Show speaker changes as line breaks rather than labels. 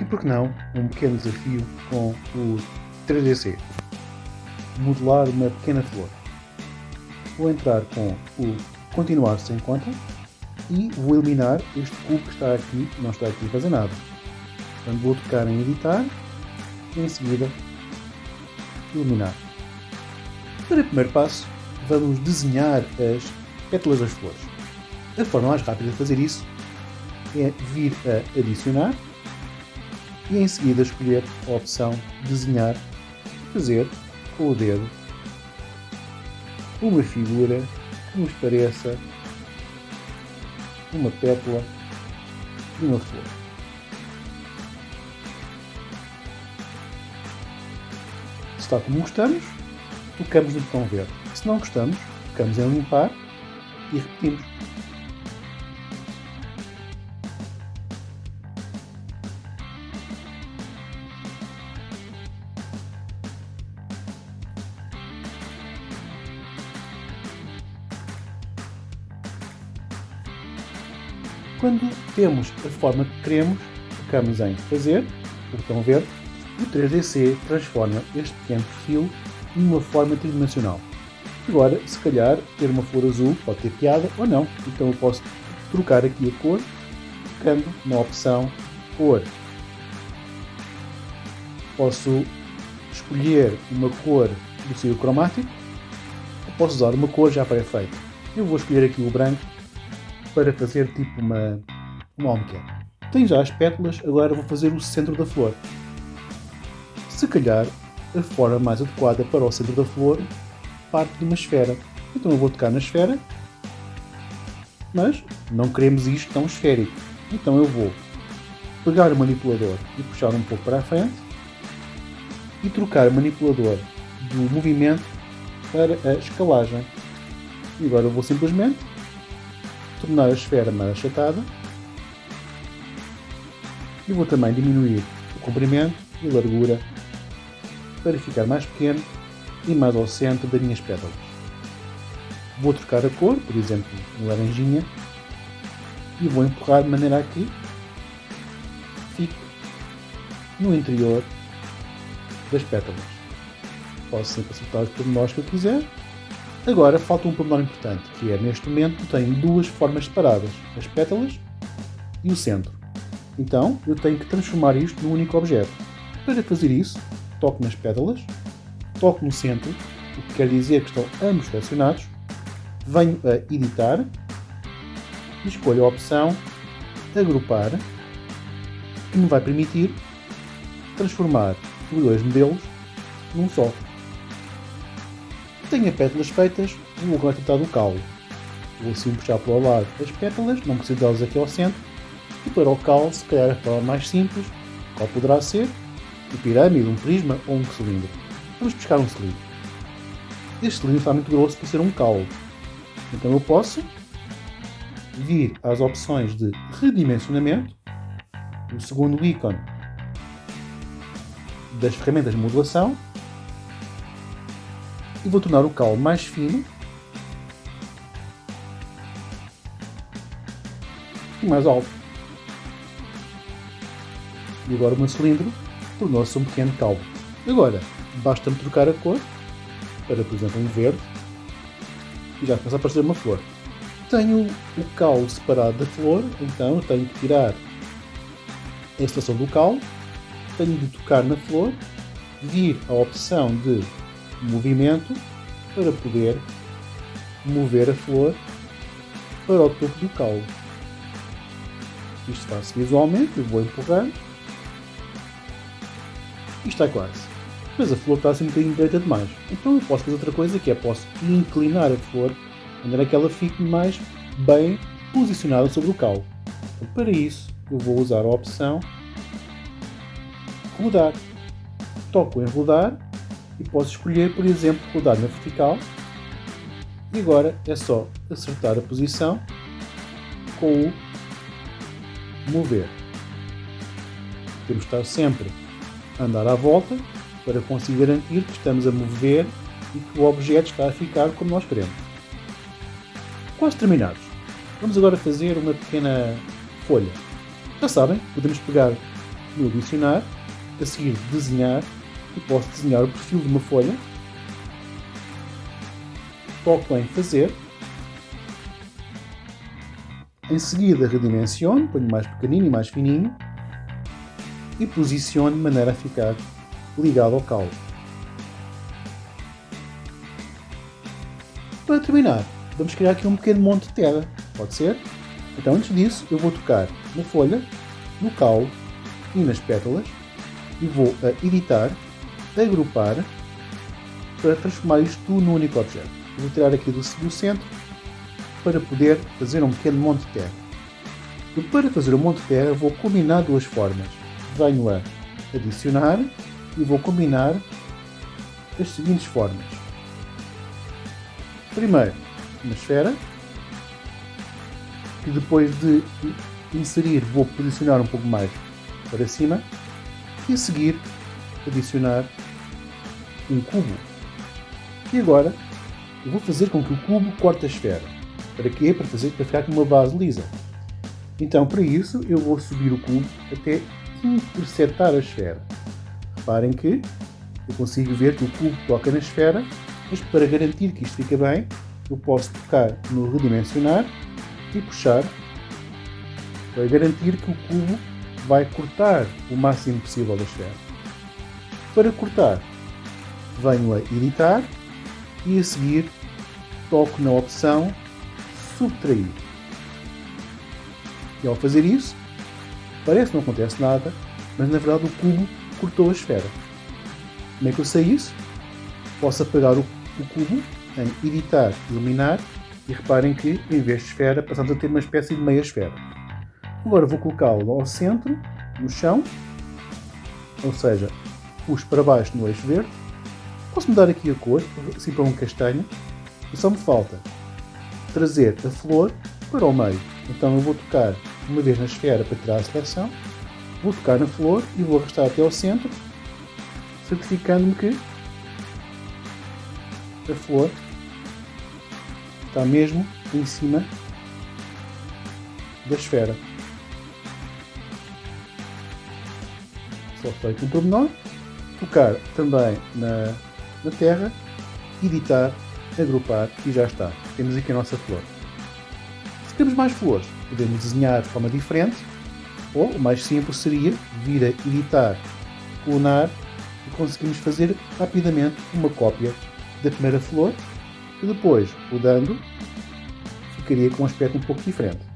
E por que não um pequeno desafio com o 3DC? Modelar uma pequena flor. Vou entrar com o continuar sem conta e vou eliminar este cubo que está aqui, não está aqui a fazer nada. Portanto, vou tocar em editar e em seguida eliminar. Para o primeiro passo, vamos desenhar as pétalas das flores. A forma mais rápida de fazer isso é vir a adicionar e em seguida escolher a opção desenhar e fazer com o dedo uma figura que nos pareça uma pétala de uma flor. Se está como gostamos, tocamos no botão verde. Se não gostamos, tocamos em limpar e repetimos. Quando temos a forma que queremos, tocamos em Fazer, o botão verde, e o 3DC transforma este pequeno perfil numa forma tridimensional. Agora, se calhar, ter uma flor azul pode ter piada ou não, então eu posso trocar aqui a cor, tocando na opção Cor. Posso escolher uma cor do círculo cromático, ou posso usar uma cor já pré-feita. Eu vou escolher aqui o branco para fazer tipo uma, uma almofada. Tenho já as pétalas, agora vou fazer o centro da flor. Se calhar, a forma mais adequada para o centro da flor parte de uma esfera. Então eu vou tocar na esfera, mas não queremos isto tão esférico. Então eu vou pegar o manipulador e puxar um pouco para a frente e trocar o manipulador do movimento para a escalagem. E agora eu vou simplesmente tornar a esfera mais achatada e vou também diminuir o comprimento e a largura para ficar mais pequeno e mais ao centro das minhas pétalas. Vou trocar a cor, por exemplo, em laranjinha, e vou empurrar de maneira a que fique no interior das pétalas. Posso sempre acertar os pormenores que eu quiser Agora falta um pormenor importante, que é neste momento tenho duas formas separadas, as pétalas e o centro. Então eu tenho que transformar isto num único objeto. Para fazer isso, toco nas pétalas, toco no centro, o que quer dizer que estão ambos selecionados, venho a editar escolho a opção agrupar, que me vai permitir transformar os dois modelos num só. Tenho pétalas feitas, vou agora tentar do caule. Vou assim puxar para o lado as pétalas, não preciso delas aqui ao centro. E para o caule, se calhar a forma mais simples, qual poderá ser? Um pirâmide, um prisma ou um cilindro. Vamos buscar um cilindro. Este cilindro está muito grosso para ser um caule. Então eu posso vir às opções de redimensionamento, o segundo ícone das ferramentas de modulação, e vou tornar o cal mais fino e mais alto. E agora o meu cilindro tornou-se um pequeno cal. Agora, basta-me trocar a cor para, por exemplo, um verde e já começa a aparecer uma flor. Tenho o cal separado da flor, então tenho que tirar a estação do cal, tenho de tocar na flor, vir à opção de movimento para poder mover a flor para o topo do caule. Isto faz-se visualmente, eu vou empurrando e está quase. Mas a flor está assim um bocadinho direita demais. Então eu posso fazer outra coisa que é posso inclinar a flor maneira que ela fique mais bem posicionada sobre o caule. Então, para isso eu vou usar a opção rodar. Toco em rodar e posso escolher, por exemplo, rodar na vertical e agora é só acertar a posição com o mover. Temos de estar sempre a andar à volta para conseguir garantir que estamos a mover e que o objeto está a ficar como nós queremos. Quase terminados. Vamos agora fazer uma pequena folha. Já sabem, podemos pegar no adicionar, a seguir desenhar, e posso desenhar o perfil de uma folha, toco em fazer, em seguida redimensiono, ponho mais pequenino e mais fininho, e posiciono de maneira a ficar ligado ao caule. Para terminar, vamos criar aqui um pequeno monte de terra, pode ser? Então antes disso eu vou tocar na folha, no caule e nas pétalas. E vou a editar, agrupar para transformar isto tudo num único objeto. vou tirar aqui do, centro para poder fazer um pequeno monte de terra. E para fazer o um monte de terra vou combinar duas formas venho a adicionar e vou combinar as seguintes formas. Primeiro, uma esfera, que depois de inserir vou posicionar um pouco mais para cima, e a seguir adicionar um cubo. E agora eu vou fazer com que o cubo corte a esfera. Para quê? Para, fazer, para ficar com uma base lisa. Então, para isso, eu vou subir o cubo até interceptar a esfera. Reparem que eu consigo ver que o cubo toca na esfera, mas para garantir que isto fica bem, eu posso tocar no redimensionar e puxar para garantir que o cubo vai cortar o máximo possível da esfera. Para cortar, venho a editar e a seguir toco na opção subtrair. E ao fazer isso, Parece que não acontece nada, mas na verdade o cubo cortou a esfera. Como é que eu sei isso? Posso apagar o, o cubo em editar, iluminar e reparem que em vez de esfera passamos a ter uma espécie de meia esfera. Agora vou colocá-lo ao centro, no chão, ou seja, puxo para baixo no eixo verde. Posso mudar aqui a cor, assim para um castanho, e só me falta trazer a flor para o meio. Então eu vou tocar uma vez na esfera para tirar a seleção, vou tocar na flor e vou arrastar até ao centro, certificando-me que a flor está mesmo em cima da esfera. Só feito um pormenor, tocar também na, na terra, editar, agrupar e já está. Temos aqui a nossa flor. Se queremos mais flores, podemos desenhar de forma diferente, ou o mais simples seria vir a editar, clonar e conseguimos fazer rapidamente uma cópia da primeira flor que depois, mudando, ficaria com um aspecto um pouco diferente.